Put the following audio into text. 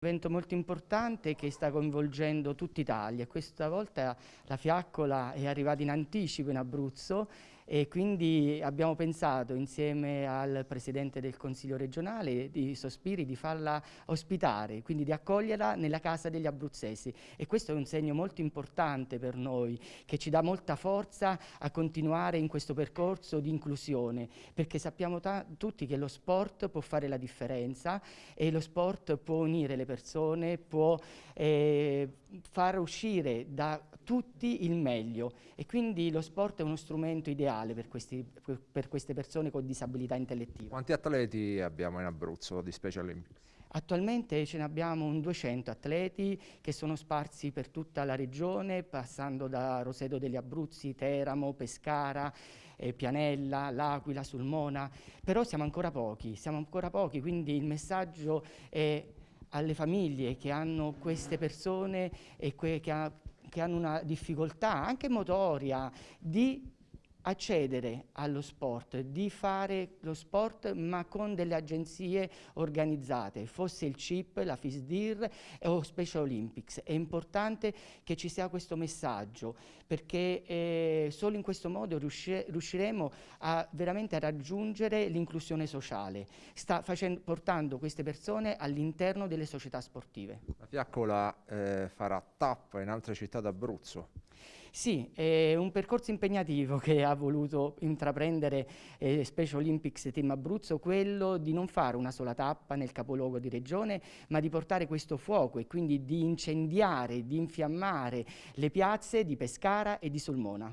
Un evento molto importante che sta coinvolgendo tutta Italia. Questa volta la fiaccola è arrivata in anticipo in Abruzzo e quindi abbiamo pensato insieme al Presidente del Consiglio regionale di Sospiri di farla ospitare, quindi di accoglierla nella casa degli abruzzesi. E questo è un segno molto importante per noi che ci dà molta forza a continuare in questo percorso di inclusione perché sappiamo tutti che lo sport può fare la differenza e lo sport può unire le persone, può eh, far uscire da tutti il meglio. E quindi lo sport è uno strumento ideale per, questi, per queste persone con disabilità intellettiva. Quanti atleti abbiamo in Abruzzo di Special Olympics? Attualmente ce ne abbiamo un 200 atleti che sono sparsi per tutta la regione, passando da Roseto degli Abruzzi, Teramo, Pescara, eh, Pianella, L'Aquila, Sulmona, però siamo ancora pochi, siamo ancora pochi, quindi il messaggio è alle famiglie che hanno queste persone e che, ha, che hanno una difficoltà anche motoria di accedere allo sport, di fare lo sport ma con delle agenzie organizzate, fosse il CIP, la FISDIR o Special Olympics. È importante che ci sia questo messaggio perché eh, solo in questo modo riusci riusciremo a veramente a raggiungere l'inclusione sociale, sta facendo, portando queste persone all'interno delle società sportive. La Fiaccola eh, farà tappa in altre città d'Abruzzo. Sì, è un percorso impegnativo che ha voluto intraprendere eh, Special Olympics Team Abruzzo, quello di non fare una sola tappa nel capoluogo di regione, ma di portare questo fuoco e quindi di incendiare, di infiammare le piazze di Pescara e di Sulmona.